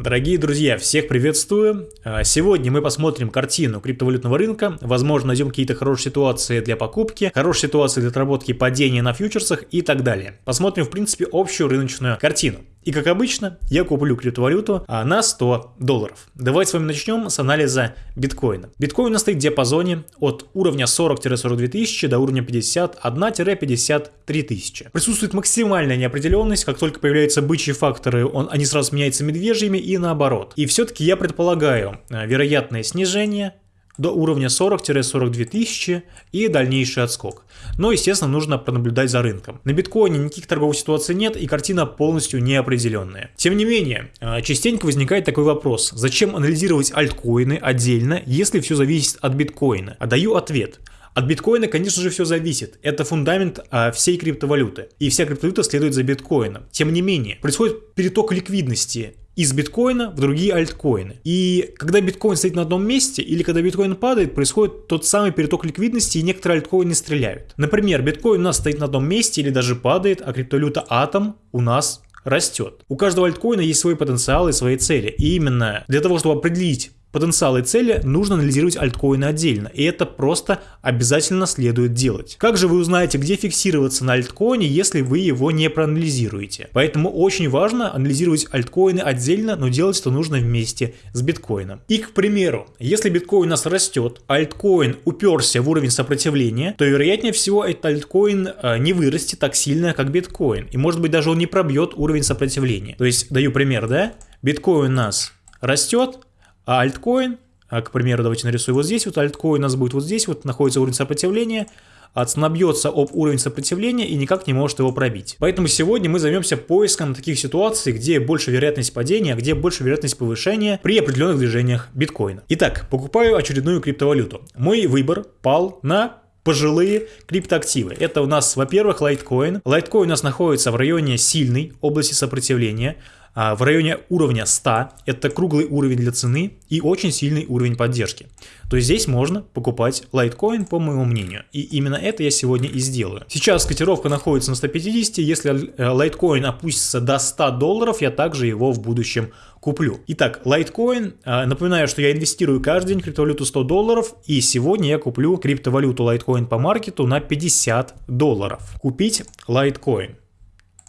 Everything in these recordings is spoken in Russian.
Дорогие друзья, всех приветствую. А, сегодня мы посмотрим картину криптовалютного рынка. Возможно, найдем какие-то хорошие ситуации для покупки, хорошие ситуации для отработки падения на фьючерсах и так далее. Посмотрим, в принципе, общую рыночную картину. И как обычно, я куплю криптовалюту а, на 100 долларов. Давайте с вами начнем с анализа биткоина. Биткоин стоит в диапазоне от уровня 40-42 тысячи до уровня 51-53 тысячи. Присутствует максимальная неопределенность, как только появляются бычьи факторы, он, они сразу меняются медвежьими и наоборот. И все-таки я предполагаю а, вероятное снижение до уровня 40-42 тысячи и дальнейший отскок. Но, естественно, нужно пронаблюдать за рынком. На биткоине никаких торговых ситуаций нет и картина полностью неопределенная. Тем не менее, а, частенько возникает такой вопрос, зачем анализировать альткоины отдельно, если все зависит от биткоина? А даю ответ. От биткоина, конечно же, все зависит. Это фундамент а, всей криптовалюты. И вся криптовалюта следует за биткоином. Тем не менее, происходит переток ликвидности из биткоина в другие альткоины. И когда биткоин стоит на одном месте или когда биткоин падает, происходит тот самый переток ликвидности и некоторые альткоины стреляют. Например, биткоин у нас стоит на одном месте или даже падает, а криптовалюта Атом у нас растет. У каждого альткоина есть свой потенциал и свои цели. И именно для того, чтобы определить Потенциал и цели нужно анализировать альткоины отдельно, и это просто обязательно следует делать. Как же вы узнаете, где фиксироваться на альткоине, если вы его не проанализируете? Поэтому очень важно анализировать альткоины отдельно, но делать это нужно вместе с биткоином. И, к примеру, если биткоин у нас растет, альткоин уперся в уровень сопротивления, то вероятнее всего этот альткоин э, не вырастет так сильно, как биткоин. И может быть даже он не пробьет уровень сопротивления. То есть, даю пример, да? Биткоин у нас растет, а альткоин, а, к примеру, давайте нарисую вот здесь, вот альткоин у нас будет вот здесь, вот находится уровень сопротивления, а об уровень сопротивления и никак не может его пробить. Поэтому сегодня мы займемся поиском таких ситуаций, где больше вероятность падения, а где больше вероятность повышения при определенных движениях биткоина. Итак, покупаю очередную криптовалюту. Мой выбор пал на пожилые криптоактивы. Это у нас, во-первых, лайткоин. Лайткоин у нас находится в районе сильной области сопротивления. А, в районе уровня 100, это круглый уровень для цены и очень сильный уровень поддержки. То есть здесь можно покупать лайткоин, по моему мнению. И именно это я сегодня и сделаю. Сейчас котировка находится на 150, если э, лайткоин опустится до 100 долларов, я также его в будущем куплю. Итак, лайткоин, а, напоминаю, что я инвестирую каждый день криптовалюту 100 долларов, и сегодня я куплю криптовалюту лайткоин по маркету на 50 долларов. Купить лайткоин.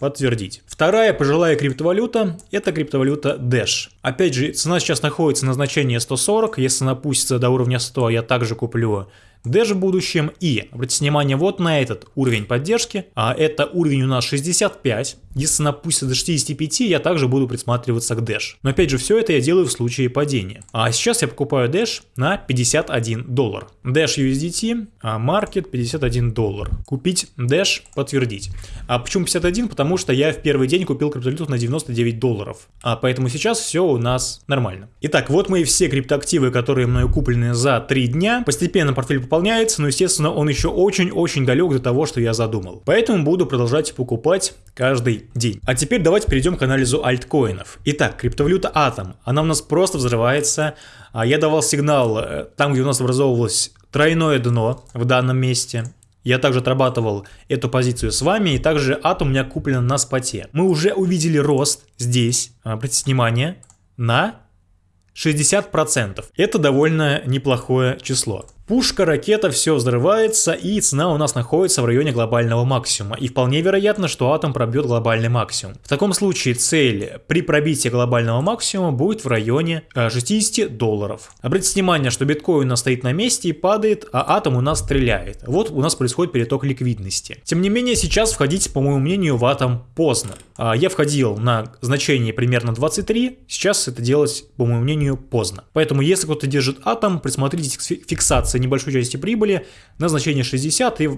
Подтвердить. Вторая пожилая криптовалюта – это криптовалюта Dash. Опять же, цена сейчас находится на значении 140, если она опустится до уровня 100, я также куплю Dash в будущем. И, обратите внимание, вот на этот уровень поддержки, а это уровень у нас 65, если она пустится до 65, я также буду присматриваться к Dash. Но опять же, все это я делаю в случае падения. А сейчас я покупаю Dash на 51 доллар. Dash USDT, Market 51 доллар. Купить Dash, подтвердить. А почему 51? Потому что я в первый день купил криптовалюту на 99 долларов. А поэтому сейчас все у нас нормально. Итак, вот мои все криптоактивы, которые мною куплены за 3 дня. Постепенно портфель пополняется, но естественно он еще очень-очень далек до того, что я задумал. Поэтому буду продолжать покупать каждый день. А теперь давайте перейдем к анализу альткоинов. Итак, криптовалюта Atom, она у нас просто взрывается. А Я давал сигнал э, там, где у нас образовывалось тройное дно в данном месте. Я также отрабатывал эту позицию с вами, и также атом у меня куплен на споте. Мы уже увидели рост здесь, обратите внимание, на 60%. Это довольно неплохое число. Пушка, ракета, все взрывается, и цена у нас находится в районе глобального максимума. И вполне вероятно, что атом пробьет глобальный максимум. В таком случае цель при пробитии глобального максимума будет в районе 60 э, долларов. Обратите внимание, что биткоин у нас стоит на месте и падает, а атом у нас стреляет. Вот у нас происходит переток ликвидности. Тем не менее, сейчас входить, по моему мнению, в атом поздно. А, я входил на значение примерно 23, сейчас это делать, по моему мнению, поздно. Поэтому, если кто-то держит атом, присмотритесь к фиксации небольшой части прибыли на значение 60 и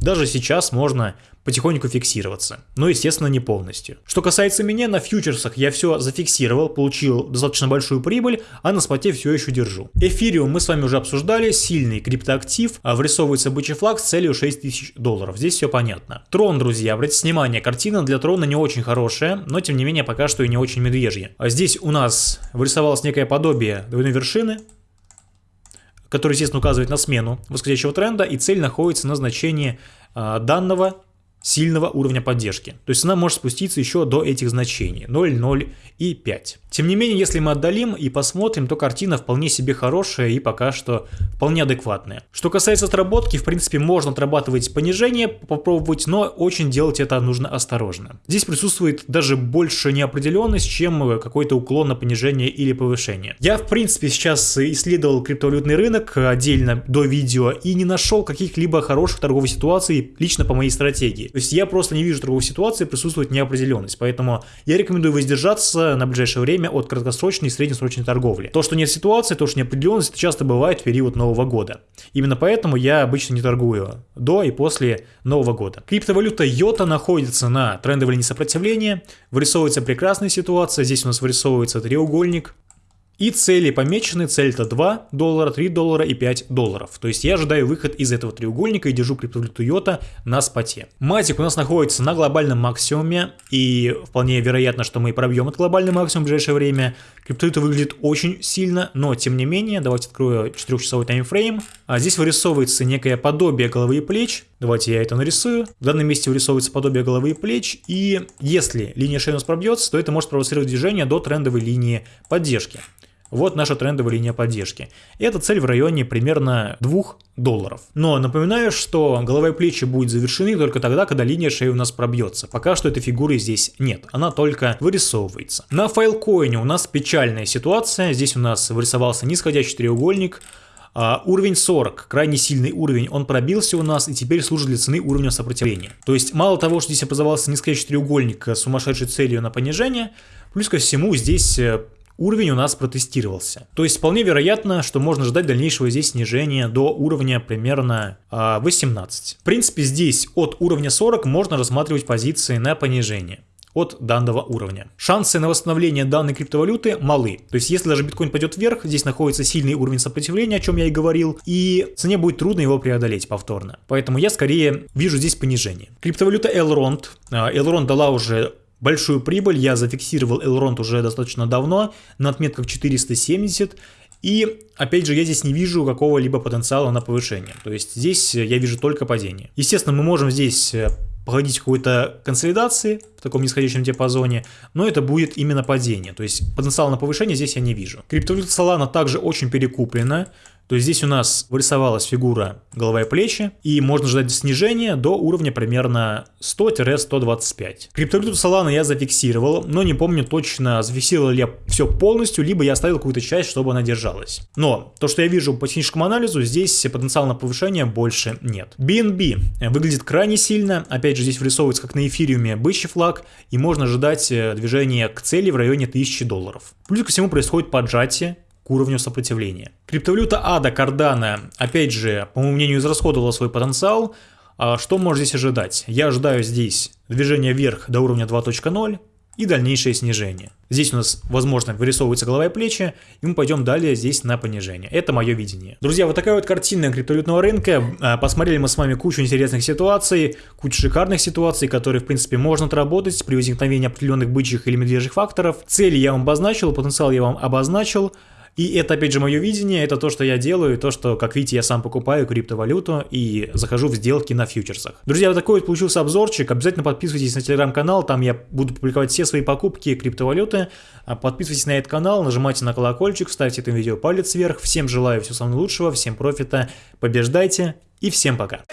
даже сейчас можно потихоньку фиксироваться, но естественно не полностью. Что касается меня, на фьючерсах я все зафиксировал, получил достаточно большую прибыль, а на споте все еще держу. Эфириум мы с вами уже обсуждали, сильный криптоактив, а вырисовывается бычий флаг с целью 6000 долларов, здесь все понятно. Трон, друзья, обратите внимание, картина для трона не очень хорошая, но тем не менее пока что и не очень медвежья. А здесь у нас вырисовалось некое подобие двойной вершины, который, естественно, указывает на смену восходящего тренда, и цель находится на значении э, данного сильного уровня поддержки. То есть она может спуститься еще до этих значений 0, 0 и 5. Тем не менее, если мы отдалим и посмотрим, то картина вполне себе хорошая и пока что вполне адекватная. Что касается отработки, в принципе, можно отрабатывать понижение, попробовать, но очень делать это нужно осторожно. Здесь присутствует даже больше неопределенность, чем какой-то уклон на понижение или повышение. Я, в принципе, сейчас исследовал криптовалютный рынок отдельно до видео и не нашел каких-либо хороших торговых ситуаций лично по моей стратегии. То есть я просто не вижу торговой ситуации, присутствует неопределенность. Поэтому я рекомендую воздержаться на ближайшее время от краткосрочной и среднесрочной торговли. То, что нет ситуации, то, что неопределенность, это часто бывает в период Нового года. Именно поэтому я обычно не торгую до и после Нового года. Криптовалюта Йота находится на трендовой линии сопротивления. Вырисовывается прекрасная ситуация. Здесь у нас вырисовывается треугольник и цели помечены, цель это 2 доллара, 3 доллара и 5 долларов. То есть я ожидаю выход из этого треугольника и держу криптовалюту Йота на споте. Матик у нас находится на глобальном максимуме и вполне вероятно, что мы пробьем этот глобальный максимум в ближайшее время. Криптовалюта выглядит очень сильно, но тем не менее, давайте открою 4-часовой таймфрейм. А здесь вырисовывается некое подобие головы и плеч. Давайте я это нарисую. В данном месте вырисовывается подобие головы и плеч. И если линия шеи у нас пробьется, то это может провоцировать движение до трендовой линии поддержки. Вот наша трендовая линия поддержки. Эта цель в районе примерно 2 долларов. Но напоминаю, что голова и плечи будут завершены только тогда, когда линия шеи у нас пробьется. Пока что этой фигуры здесь нет, она только вырисовывается. На файлкоине у нас печальная ситуация. Здесь у нас вырисовался нисходящий треугольник. Uh, уровень 40, крайне сильный уровень, он пробился у нас и теперь служит для цены уровня сопротивления. То есть мало того, что здесь образовался нисходящий треугольник с сумасшедшей целью на понижение, плюс ко всему здесь э, уровень у нас протестировался. То есть вполне вероятно, что можно ждать дальнейшего здесь снижения до уровня примерно 18. А, В принципе, здесь от уровня 40 можно рассматривать позиции на понижение от данного уровня. Шансы на восстановление данной криптовалюты малы. То есть если даже биткоин пойдет вверх, здесь находится сильный уровень сопротивления, о чем я и говорил, и цене будет трудно его преодолеть повторно. Поэтому я скорее вижу здесь понижение. Криптовалюта Elrond. А, Elrond дала уже Большую прибыль я зафиксировал Elrond уже достаточно давно, на отметках 470. И, опять же, я здесь не вижу какого-либо потенциала на повышение. То есть здесь я вижу только падение. Естественно, мы можем здесь э, походить какой-то консолидации в таком нисходящем диапазоне, но это будет именно падение. То есть потенциала на повышение здесь я не вижу. Криптовалюта Solana также очень перекуплена. То здесь у нас вырисовалась фигура голова и плечи, и можно ждать снижения до уровня примерно 100-125. Криптовалюту Solana я зафиксировал, но не помню точно, зафиксировал ли я все полностью, либо я оставил какую-то часть, чтобы она держалась. Но то, что я вижу по техническому анализу, здесь потенциала на повышение больше нет. BNB выглядит крайне сильно, опять же здесь вырисовывается как на эфириуме бычий флаг, и можно ожидать э, движения к цели в районе 1000 долларов. Плюс ко всему происходит поджатие, к уровню сопротивления. Криптовалюта ADA Cardano, опять же, по моему мнению, израсходовала свой потенциал. А что можно здесь ожидать? Я ожидаю здесь движение вверх до уровня 2.0 и дальнейшее снижение. Здесь у нас, возможно, вырисовывается голова и плечи, и мы пойдем далее здесь на понижение. Это мое видение. Друзья, вот такая вот картина криптовалютного рынка. А, посмотрели мы с вами кучу интересных ситуаций, кучу шикарных ситуаций, которые, в принципе, можно отработать при возникновении определенных бычьих или медвежьих факторов. Цели я вам обозначил, потенциал я вам обозначил. И это, опять же, мое видение, это то, что я делаю, то, что, как видите, я сам покупаю криптовалюту и захожу в сделки на фьючерсах. Друзья, вот такой вот получился обзорчик. Обязательно подписывайтесь на телеграм-канал, там я буду публиковать все свои покупки криптовалюты. А подписывайтесь на этот канал, нажимайте на колокольчик, ставьте этому видео палец вверх. Всем желаю всего самого лучшего, всем профита, побеждайте и всем пока.